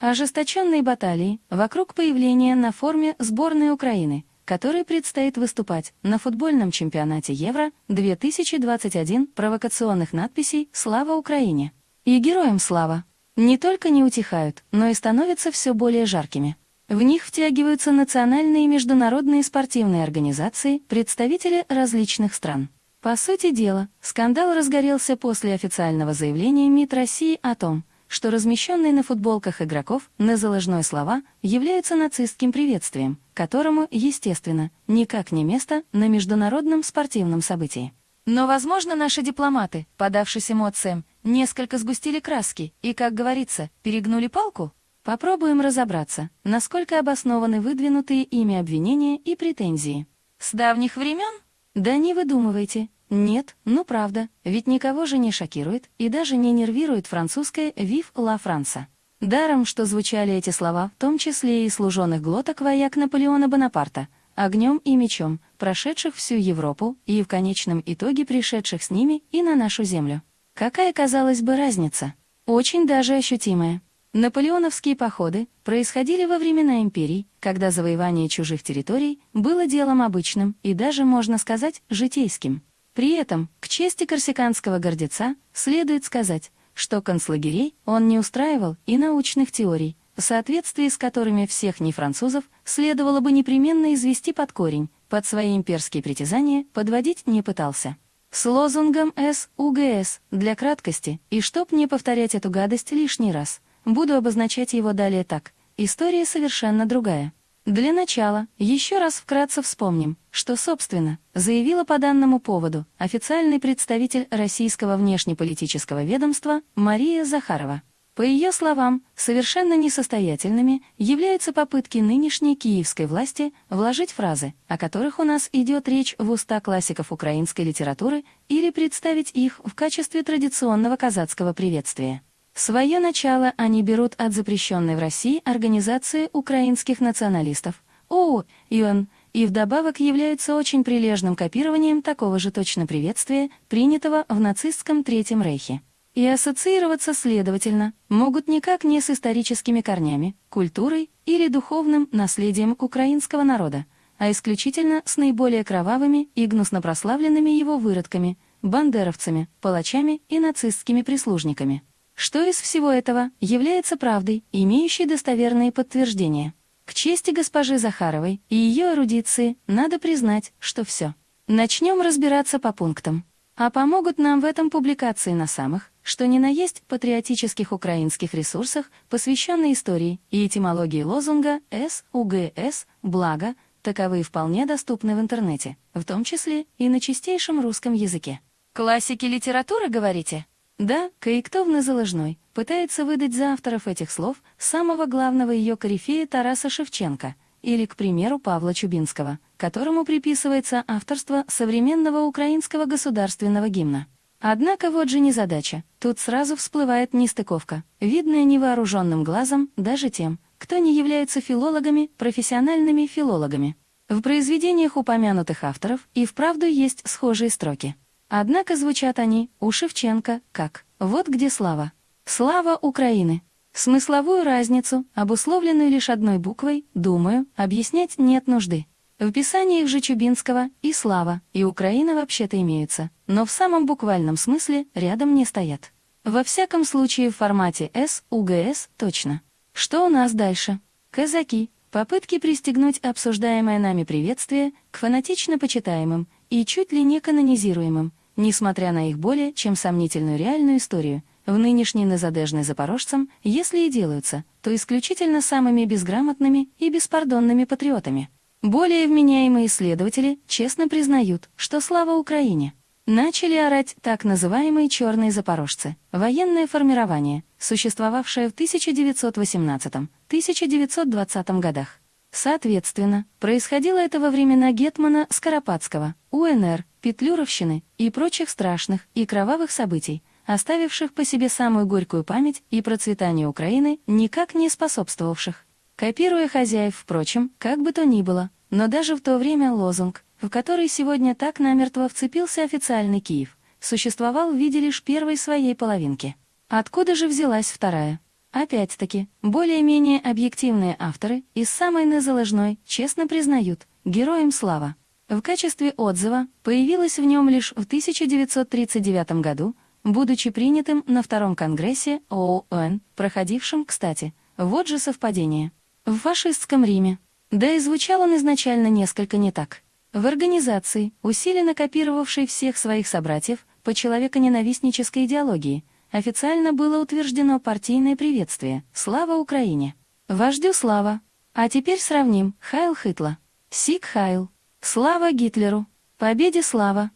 Ожесточенные баталии вокруг появления на форме сборной Украины, которой предстоит выступать на футбольном чемпионате Евро 2021 провокационных надписей «Слава Украине!» и «Героям слава!» не только не утихают, но и становятся все более жаркими. В них втягиваются национальные и международные спортивные организации, представители различных стран. По сути дела, скандал разгорелся после официального заявления МИД России о том, что размещенные на футболках игроков на заложной слова являются нацистским приветствием, которому, естественно, никак не место на международном спортивном событии. Но, возможно, наши дипломаты, подавшись эмоциям, несколько сгустили краски и, как говорится, перегнули палку? Попробуем разобраться, насколько обоснованы выдвинутые ими обвинения и претензии. С давних времен? Да не выдумывайте, нет, ну правда, ведь никого же не шокирует и даже не нервирует французское «Вив ла Франса». Даром, что звучали эти слова, в том числе и служенных глоток вояк Наполеона Бонапарта, огнем и мечом, прошедших всю Европу и в конечном итоге пришедших с ними и на нашу землю. Какая, казалось бы, разница? Очень даже ощутимая. Наполеоновские походы происходили во времена империй, когда завоевание чужих территорий было делом обычным и даже, можно сказать, житейским. При этом, к чести корсиканского гордеца, следует сказать, что концлагерей он не устраивал и научных теорий, в соответствии с которыми всех нефранцузов следовало бы непременно извести под корень, под свои имперские притязания подводить не пытался. С лозунгом СУГС для краткости, и чтоб не повторять эту гадость лишний раз, буду обозначать его далее так. История совершенно другая. Для начала еще раз вкратце вспомним, что, собственно, заявила по данному поводу официальный представитель российского внешнеполитического ведомства Мария Захарова. По ее словам, совершенно несостоятельными являются попытки нынешней киевской власти вложить фразы, о которых у нас идет речь в уста классиков украинской литературы, или представить их в качестве традиционного казацкого приветствия. Свое начало они берут от запрещенной в России организации украинских националистов ЮН и вдобавок являются очень прилежным копированием такого же точно приветствия, принятого в нацистском Третьем Рейхе. И ассоциироваться, следовательно, могут никак не с историческими корнями, культурой или духовным наследием украинского народа, а исключительно с наиболее кровавыми и гнусно прославленными его выродками, бандеровцами, палачами и нацистскими прислужниками. Что из всего этого является правдой, имеющей достоверные подтверждения? К чести госпожи Захаровой и ее эрудиции надо признать, что все. Начнем разбираться по пунктам. А помогут нам в этом публикации на самых, что ни на есть патриотических украинских ресурсах, посвященные истории и этимологии лозунга СУГС «Благо», таковые вполне доступны в интернете, в том числе и на чистейшем русском языке. Классики литературы, говорите? Да, Каиктовна Заложной пытается выдать за авторов этих слов самого главного ее корифея Тараса Шевченко или, к примеру, Павла Чубинского, которому приписывается авторство современного украинского государственного гимна. Однако вот же незадача, тут сразу всплывает нестыковка, видная невооруженным глазом даже тем, кто не является филологами, профессиональными филологами. В произведениях упомянутых авторов и вправду есть схожие строки. Однако звучат они у Шевченко как «Вот где слава». Слава Украины. Смысловую разницу, обусловленную лишь одной буквой, думаю, объяснять нет нужды. В писаниях же Чубинского и слава, и Украина вообще-то имеются, но в самом буквальном смысле рядом не стоят. Во всяком случае в формате С, УГС точно. Что у нас дальше? Казаки. Попытки пристегнуть обсуждаемое нами приветствие к фанатично почитаемым и чуть ли не канонизируемым, несмотря на их более чем сомнительную реальную историю, в нынешней незадежной запорожцам, если и делаются, то исключительно самыми безграмотными и беспардонными патриотами. Более вменяемые исследователи честно признают, что слава Украине. Начали орать так называемые «черные запорожцы» — военное формирование, существовавшее в 1918-1920 годах. Соответственно, происходило это во времена Гетмана Скоропадского, УНР, Петлюровщины и прочих страшных и кровавых событий, оставивших по себе самую горькую память и процветанию Украины, никак не способствовавших. Копируя хозяев, впрочем, как бы то ни было, но даже в то время лозунг, в который сегодня так намертво вцепился официальный Киев, существовал в виде лишь первой своей половинки. Откуда же взялась вторая? Опять-таки, более-менее объективные авторы из самой незаложной честно признают, героям слава. В качестве отзыва появилась в нем лишь в 1939 году, будучи принятым на Втором Конгрессе ООН, проходившем, кстати, вот же совпадение, в фашистском Риме. Да и звучал он изначально несколько не так. В организации, усиленно копировавшей всех своих собратьев по человеконенавистнической идеологии, официально было утверждено партийное приветствие «Слава Украине!» Вождю слава! А теперь сравним Heil Hitler, Sieg Heil, Слава Гитлеру! Победе слава!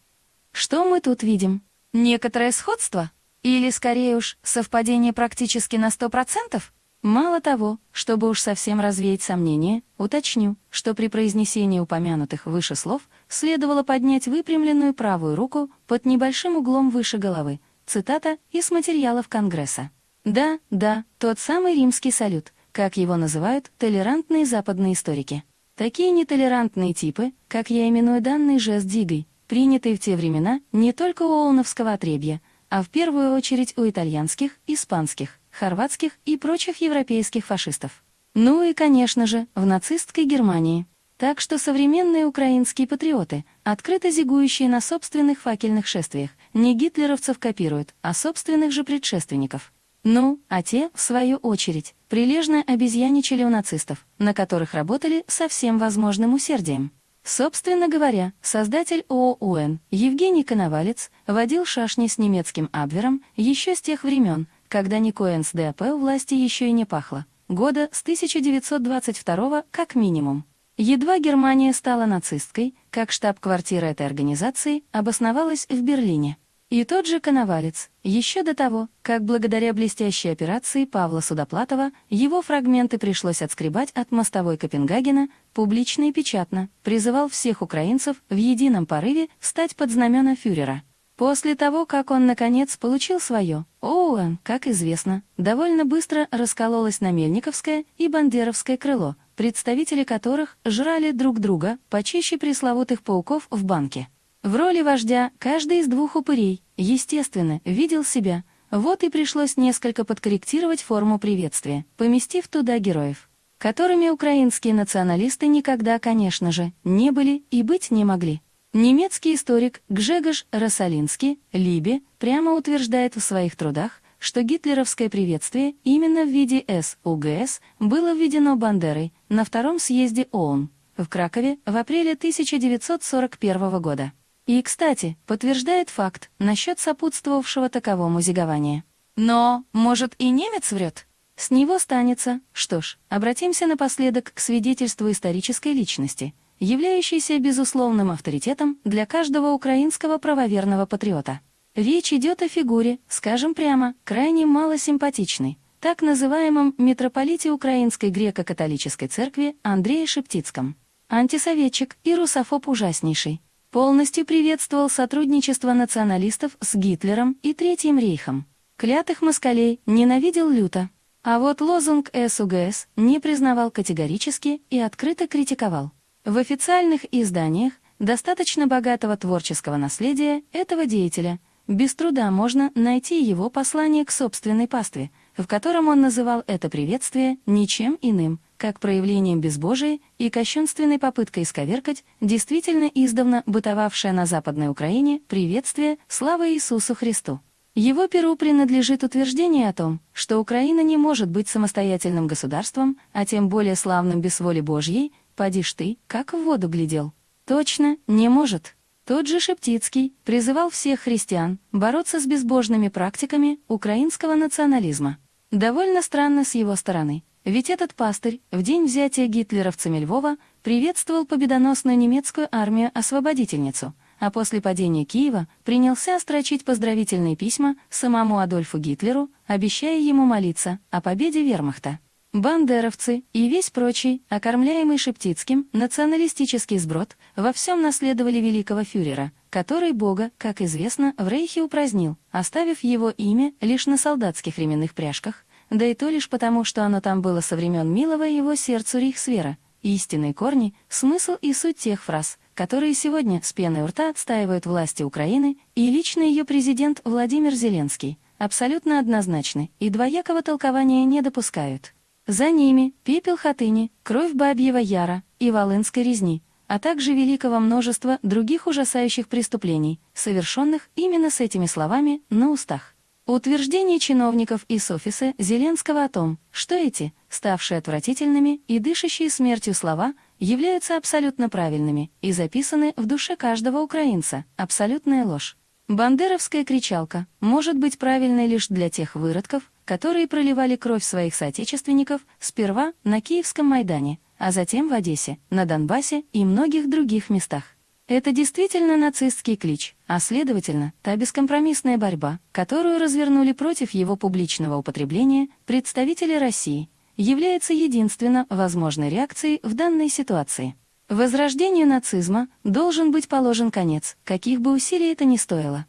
Что мы тут видим? Некоторое сходство? Или, скорее уж, совпадение практически на сто процентов? Мало того, чтобы уж совсем развеять сомнения, уточню, что при произнесении упомянутых выше слов следовало поднять выпрямленную правую руку под небольшим углом выше головы, цитата из материалов Конгресса. Да, да, тот самый римский салют, как его называют толерантные западные историки. Такие нетолерантные типы, как я именую данный жест дигой, принятые в те времена не только у Олновского отребья, а в первую очередь у итальянских, испанских, хорватских и прочих европейских фашистов. Ну и, конечно же, в нацистской Германии. Так что современные украинские патриоты, открыто зигующие на собственных факельных шествиях, не гитлеровцев копируют, а собственных же предшественников. Ну, а те, в свою очередь, прилежно обезьяничали у нацистов, на которых работали со всем возможным усердием. Собственно говоря, создатель ООН Евгений Коновалец водил шашни с немецким Абвером еще с тех времен, когда ни НСДАП у власти еще и не пахло, года с 1922 как минимум. Едва Германия стала нацистской, как штаб-квартира этой организации обосновалась в Берлине. И тот же Коновалец, еще до того, как благодаря блестящей операции Павла Судоплатова его фрагменты пришлось отскребать от мостовой Копенгагена, публично и печатно призывал всех украинцев в едином порыве стать под знамена фюрера. После того, как он, наконец, получил свое, ООН, как известно, довольно быстро раскололось на Мельниковское и Бандеровское крыло, представители которых жрали друг друга почище пресловутых пауков в банке. В роли вождя каждый из двух упырей, естественно, видел себя, вот и пришлось несколько подкорректировать форму приветствия, поместив туда героев, которыми украинские националисты никогда, конечно же, не были и быть не могли. Немецкий историк Гжегош Росалинский, Либе, прямо утверждает в своих трудах, что гитлеровское приветствие именно в виде СУГС было введено Бандерой на втором съезде ООН в Кракове в апреле 1941 года. И, кстати, подтверждает факт насчет сопутствовавшего таковому зигования. Но, может, и немец врет? С него станется. Что ж, обратимся напоследок к свидетельству исторической личности — являющийся безусловным авторитетом для каждого украинского правоверного патриота. Речь идет о фигуре, скажем прямо, крайне малосимпатичной, так называемом митрополите Украинской греко-католической церкви Андрее Шептицком. Антисоветчик и русофоб ужаснейший. Полностью приветствовал сотрудничество националистов с Гитлером и Третьим рейхом. Клятых москалей ненавидел люто. А вот лозунг СУГС не признавал категорически и открыто критиковал. В официальных изданиях достаточно богатого творческого наследия этого деятеля без труда можно найти его послание к собственной пастве, в котором он называл это приветствие ничем иным, как проявлением безбожия и кощунственной попыткой исковеркать действительно издавна бытовавшее на Западной Украине приветствие «Слава Иисусу Христу». Его перу принадлежит утверждение о том, что Украина не может быть самостоятельным государством, а тем более славным без воли Божьей, Поди ж ты, как в воду глядел. Точно, не может. Тот же Шептицкий призывал всех христиан бороться с безбожными практиками украинского национализма. Довольно странно с его стороны, ведь этот пастырь в день взятия гитлеровцами Львова приветствовал победоносную немецкую армию-освободительницу, а после падения Киева принялся строчить поздравительные письма самому Адольфу Гитлеру, обещая ему молиться о победе вермахта. Бандеровцы и весь прочий, окормляемый Шептицким, националистический сброд, во всем наследовали великого фюрера, который Бога, как известно, в Рейхе упразднил, оставив его имя лишь на солдатских ременных пряжках, да и то лишь потому, что оно там было со времен милого его сердцу Рейхсвера, истинные корни, смысл и суть тех фраз, которые сегодня с пеной у рта отстаивают власти Украины и лично ее президент Владимир Зеленский, абсолютно однозначны и двоякого толкования не допускают. За ними пепел Хатыни, кровь Бабьего Яра и Волынской резни, а также великого множества других ужасающих преступлений, совершенных именно с этими словами на устах. Утверждение чиновников из офиса Зеленского о том, что эти, ставшие отвратительными и дышащие смертью слова, являются абсолютно правильными и записаны в душе каждого украинца, абсолютная ложь. Бандеровская кричалка может быть правильной лишь для тех выродков, которые проливали кровь своих соотечественников сперва на Киевском Майдане, а затем в Одессе, на Донбассе и многих других местах. Это действительно нацистский клич, а следовательно, та бескомпромиссная борьба, которую развернули против его публичного употребления представители России, является единственно возможной реакцией в данной ситуации. Возрождению нацизма должен быть положен конец, каких бы усилий это ни стоило.